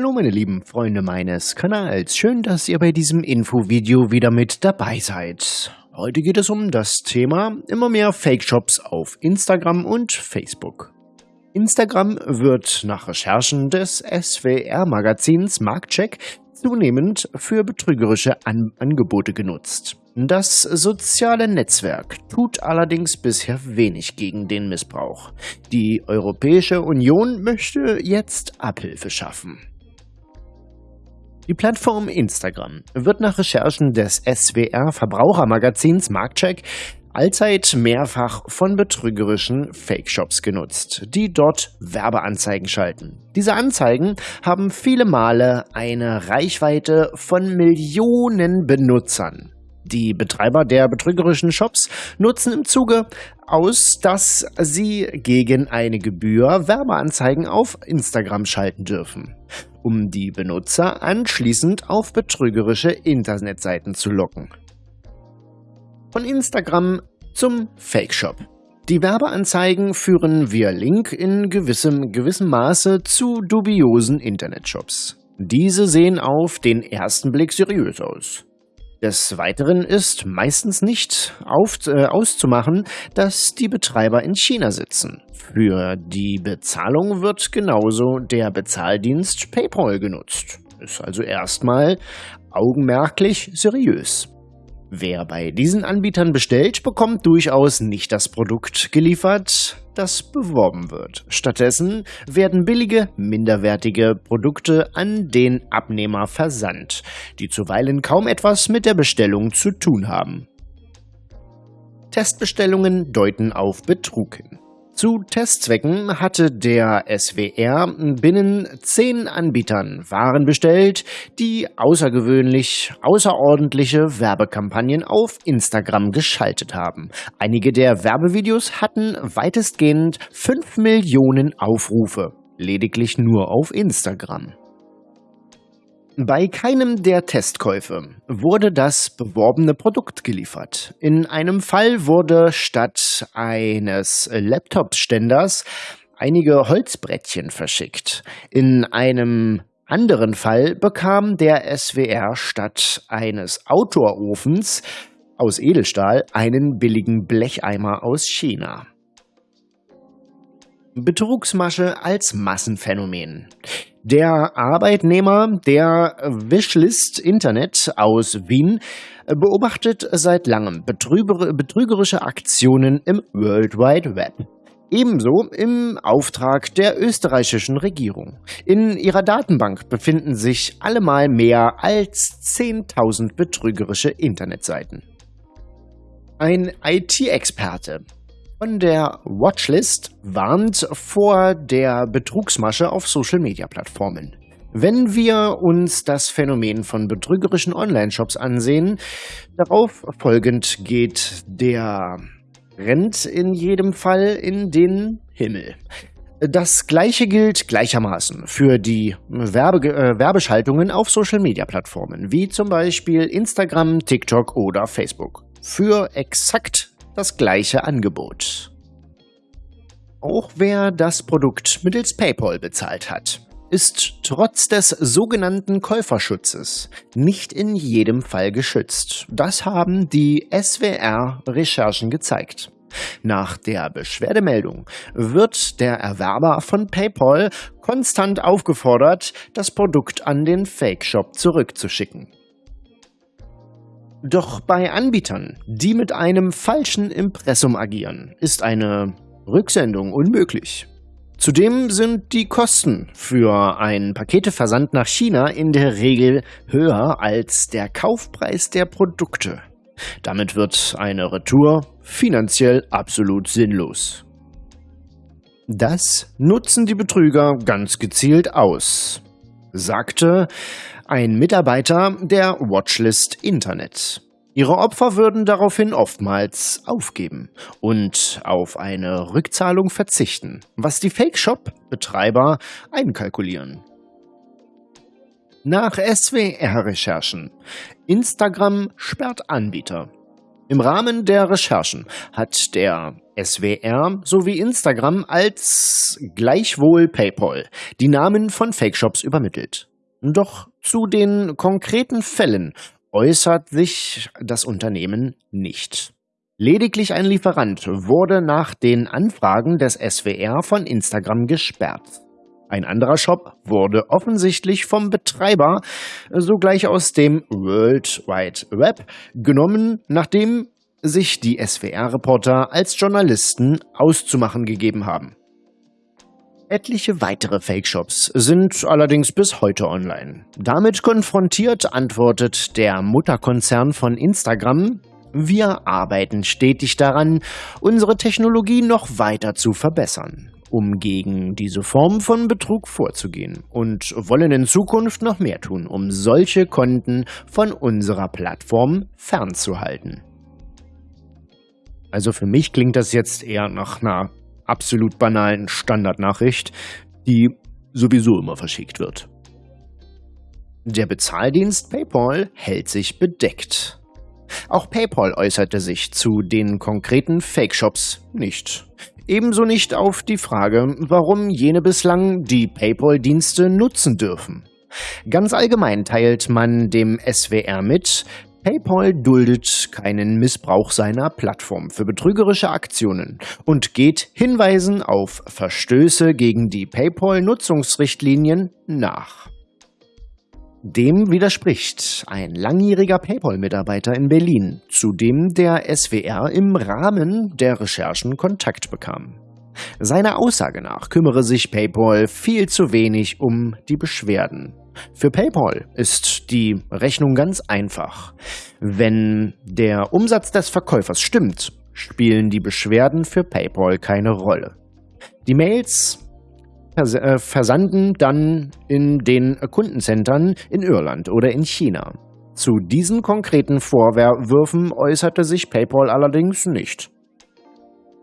Hallo meine lieben Freunde meines Kanals, schön, dass ihr bei diesem Infovideo wieder mit dabei seid. Heute geht es um das Thema immer mehr Fake-Shops auf Instagram und Facebook. Instagram wird nach Recherchen des SWR-Magazins Marktcheck zunehmend für betrügerische An Angebote genutzt. Das soziale Netzwerk tut allerdings bisher wenig gegen den Missbrauch. Die Europäische Union möchte jetzt Abhilfe schaffen. Die Plattform Instagram wird nach Recherchen des SWR Verbrauchermagazins Marktcheck allzeit mehrfach von betrügerischen Fake-Shops genutzt, die dort Werbeanzeigen schalten. Diese Anzeigen haben viele Male eine Reichweite von Millionen Benutzern. Die Betreiber der betrügerischen Shops nutzen im Zuge aus, dass sie gegen eine Gebühr Werbeanzeigen auf Instagram schalten dürfen, um die Benutzer anschließend auf betrügerische Internetseiten zu locken. Von Instagram zum Fake Shop. Die Werbeanzeigen führen via Link in gewissem, gewissem Maße zu dubiosen Internetshops. Diese sehen auf den ersten Blick seriös aus. Des Weiteren ist meistens nicht auf, äh, auszumachen, dass die Betreiber in China sitzen. Für die Bezahlung wird genauso der Bezahldienst PayPal genutzt. Ist also erstmal augenmerklich seriös. Wer bei diesen Anbietern bestellt, bekommt durchaus nicht das Produkt geliefert, das beworben wird. Stattdessen werden billige, minderwertige Produkte an den Abnehmer versandt, die zuweilen kaum etwas mit der Bestellung zu tun haben. Testbestellungen deuten auf Betrug hin. Zu Testzwecken hatte der SWR binnen zehn Anbietern Waren bestellt, die außergewöhnlich außerordentliche Werbekampagnen auf Instagram geschaltet haben. Einige der Werbevideos hatten weitestgehend 5 Millionen Aufrufe, lediglich nur auf Instagram. Bei keinem der Testkäufe wurde das beworbene Produkt geliefert. In einem Fall wurde statt eines Laptop-Ständers einige Holzbrettchen verschickt. In einem anderen Fall bekam der SWR statt eines Outdoor-Ofens aus Edelstahl einen billigen Blecheimer aus China. Betrugsmasche als Massenphänomen. Der Arbeitnehmer der Wishlist Internet aus Wien beobachtet seit langem betrügerische Aktionen im World Wide Web. Ebenso im Auftrag der österreichischen Regierung. In ihrer Datenbank befinden sich allemal mehr als 10.000 betrügerische Internetseiten. Ein IT-Experte von der Watchlist warnt vor der Betrugsmasche auf Social-Media-Plattformen. Wenn wir uns das Phänomen von betrügerischen Online-Shops ansehen, darauf folgend geht der Trend in jedem Fall in den Himmel. Das gleiche gilt gleichermaßen für die Werbe äh, Werbeschaltungen auf Social-Media-Plattformen, wie zum Beispiel Instagram, TikTok oder Facebook. Für exakt das gleiche Angebot. Auch wer das Produkt mittels PayPal bezahlt hat, ist trotz des sogenannten Käuferschutzes nicht in jedem Fall geschützt. Das haben die SWR-Recherchen gezeigt. Nach der Beschwerdemeldung wird der Erwerber von PayPal konstant aufgefordert, das Produkt an den Fake-Shop zurückzuschicken. Doch bei Anbietern, die mit einem falschen Impressum agieren, ist eine Rücksendung unmöglich. Zudem sind die Kosten für einen Paketeversand nach China in der Regel höher als der Kaufpreis der Produkte. Damit wird eine Retour finanziell absolut sinnlos. Das nutzen die Betrüger ganz gezielt aus, sagte ein Mitarbeiter der Watchlist Internet. Ihre Opfer würden daraufhin oftmals aufgeben und auf eine Rückzahlung verzichten, was die Fake-Shop-Betreiber einkalkulieren. Nach SWR-Recherchen. Instagram sperrt Anbieter. Im Rahmen der Recherchen hat der SWR sowie Instagram als gleichwohl PayPal die Namen von Fake-Shops übermittelt. Doch zu den konkreten Fällen äußert sich das Unternehmen nicht. Lediglich ein Lieferant wurde nach den Anfragen des SWR von Instagram gesperrt. Ein anderer Shop wurde offensichtlich vom Betreiber sogleich aus dem World Wide Web genommen, nachdem sich die SWR-Reporter als Journalisten auszumachen gegeben haben. Etliche weitere Fake-Shops sind allerdings bis heute online. Damit konfrontiert antwortet der Mutterkonzern von Instagram, wir arbeiten stetig daran, unsere Technologie noch weiter zu verbessern, um gegen diese Form von Betrug vorzugehen und wollen in Zukunft noch mehr tun, um solche Konten von unserer Plattform fernzuhalten. Also für mich klingt das jetzt eher nach einer absolut banalen Standardnachricht, die sowieso immer verschickt wird. Der Bezahldienst PayPal hält sich bedeckt. Auch PayPal äußerte sich zu den konkreten Fake-Shops nicht. Ebenso nicht auf die Frage, warum jene bislang die PayPal-Dienste nutzen dürfen. Ganz allgemein teilt man dem SWR mit, PayPal duldet keinen Missbrauch seiner Plattform für betrügerische Aktionen und geht Hinweisen auf Verstöße gegen die PayPal-Nutzungsrichtlinien nach. Dem widerspricht ein langjähriger PayPal-Mitarbeiter in Berlin, zu dem der SWR im Rahmen der Recherchen Kontakt bekam. Seiner Aussage nach kümmere sich PayPal viel zu wenig um die Beschwerden. Für PayPal ist die Rechnung ganz einfach. Wenn der Umsatz des Verkäufers stimmt, spielen die Beschwerden für PayPal keine Rolle. Die Mails vers äh, versanden dann in den Kundencentern in Irland oder in China. Zu diesen konkreten Vorwürfen äußerte sich PayPal allerdings nicht.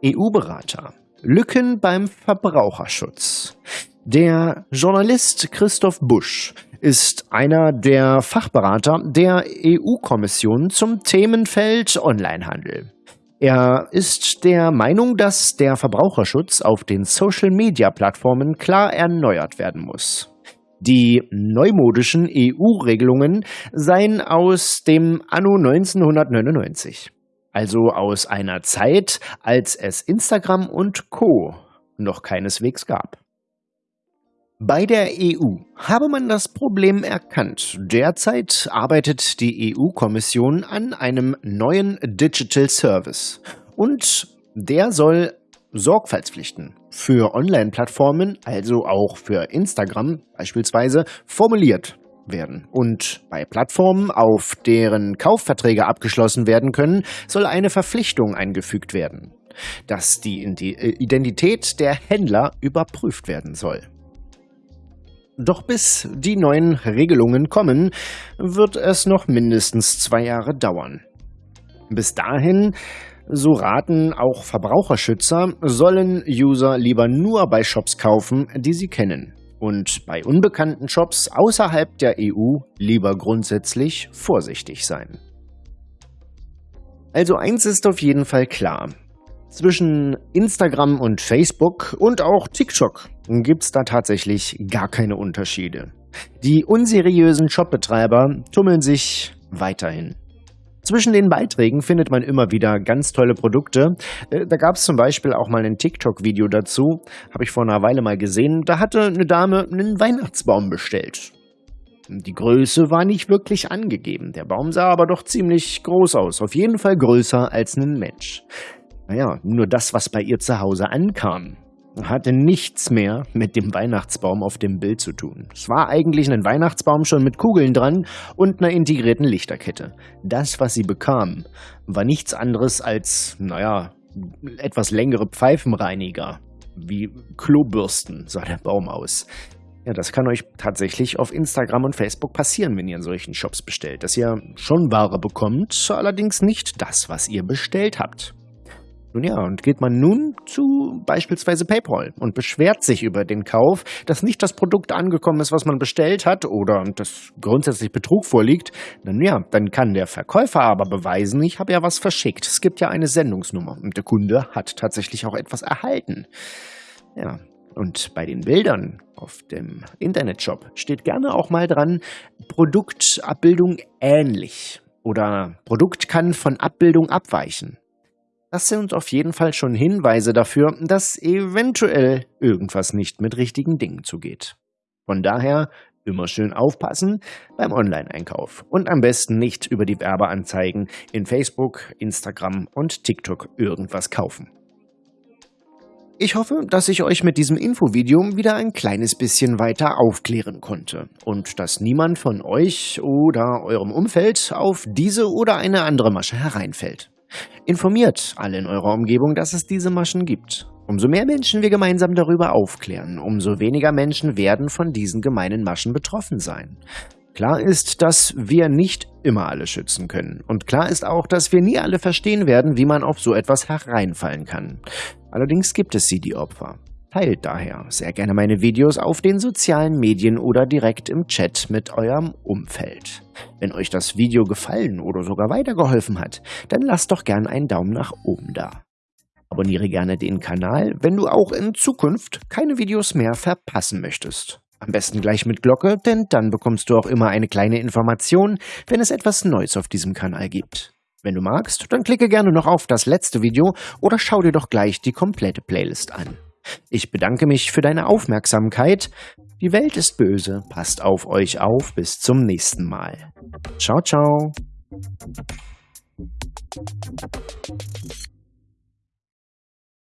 EU-Berater. Lücken beim Verbraucherschutz. Der Journalist Christoph Busch ist einer der Fachberater der EU-Kommission zum Themenfeld Onlinehandel. Er ist der Meinung, dass der Verbraucherschutz auf den Social-Media-Plattformen klar erneuert werden muss. Die neumodischen EU-Regelungen seien aus dem Anno 1999, also aus einer Zeit, als es Instagram und Co noch keineswegs gab. Bei der EU habe man das Problem erkannt. Derzeit arbeitet die EU-Kommission an einem neuen Digital Service und der soll Sorgfaltspflichten für Online-Plattformen, also auch für Instagram beispielsweise, formuliert werden. Und bei Plattformen, auf deren Kaufverträge abgeschlossen werden können, soll eine Verpflichtung eingefügt werden, dass die Identität der Händler überprüft werden soll. Doch bis die neuen Regelungen kommen, wird es noch mindestens zwei Jahre dauern. Bis dahin, so raten auch Verbraucherschützer, sollen User lieber nur bei Shops kaufen, die sie kennen. Und bei unbekannten Shops außerhalb der EU lieber grundsätzlich vorsichtig sein. Also eins ist auf jeden Fall klar. Zwischen Instagram und Facebook und auch TikTok gibt es da tatsächlich gar keine Unterschiede. Die unseriösen Shopbetreiber tummeln sich weiterhin. Zwischen den Beiträgen findet man immer wieder ganz tolle Produkte. Äh, da gab es zum Beispiel auch mal ein TikTok-Video dazu, habe ich vor einer Weile mal gesehen. Da hatte eine Dame einen Weihnachtsbaum bestellt. Die Größe war nicht wirklich angegeben, der Baum sah aber doch ziemlich groß aus, auf jeden Fall größer als ein Mensch. Naja, nur das, was bei ihr zu Hause ankam, hatte nichts mehr mit dem Weihnachtsbaum auf dem Bild zu tun. Es war eigentlich ein Weihnachtsbaum schon mit Kugeln dran und einer integrierten Lichterkette. Das, was sie bekam, war nichts anderes als, naja, etwas längere Pfeifenreiniger. Wie Klobürsten sah der Baum aus. Ja, das kann euch tatsächlich auf Instagram und Facebook passieren, wenn ihr in solchen Shops bestellt, dass ihr schon Ware bekommt, allerdings nicht das, was ihr bestellt habt. Nun ja, und geht man nun zu beispielsweise PayPal und beschwert sich über den Kauf, dass nicht das Produkt angekommen ist, was man bestellt hat oder dass grundsätzlich Betrug vorliegt, dann ja, dann kann der Verkäufer aber beweisen, ich habe ja was verschickt. Es gibt ja eine Sendungsnummer und der Kunde hat tatsächlich auch etwas erhalten. Ja, Und bei den Bildern auf dem Internetshop steht gerne auch mal dran, Produktabbildung ähnlich oder Produkt kann von Abbildung abweichen. Das sind auf jeden Fall schon Hinweise dafür, dass eventuell irgendwas nicht mit richtigen Dingen zugeht. Von daher immer schön aufpassen beim Online-Einkauf und am besten nicht über die Werbeanzeigen in Facebook, Instagram und TikTok irgendwas kaufen. Ich hoffe, dass ich euch mit diesem Infovideo wieder ein kleines bisschen weiter aufklären konnte und dass niemand von euch oder eurem Umfeld auf diese oder eine andere Masche hereinfällt. Informiert alle in eurer Umgebung, dass es diese Maschen gibt. Umso mehr Menschen wir gemeinsam darüber aufklären, umso weniger Menschen werden von diesen gemeinen Maschen betroffen sein. Klar ist, dass wir nicht immer alle schützen können. Und klar ist auch, dass wir nie alle verstehen werden, wie man auf so etwas hereinfallen kann. Allerdings gibt es sie, die Opfer. Teilt daher sehr gerne meine Videos auf den sozialen Medien oder direkt im Chat mit eurem Umfeld. Wenn euch das Video gefallen oder sogar weitergeholfen hat, dann lasst doch gern einen Daumen nach oben da. Abonniere gerne den Kanal, wenn du auch in Zukunft keine Videos mehr verpassen möchtest. Am besten gleich mit Glocke, denn dann bekommst du auch immer eine kleine Information, wenn es etwas Neues auf diesem Kanal gibt. Wenn du magst, dann klicke gerne noch auf das letzte Video oder schau dir doch gleich die komplette Playlist an. Ich bedanke mich für deine Aufmerksamkeit. Die Welt ist böse, passt auf euch auf, bis zum nächsten Mal. Ciao, ciao.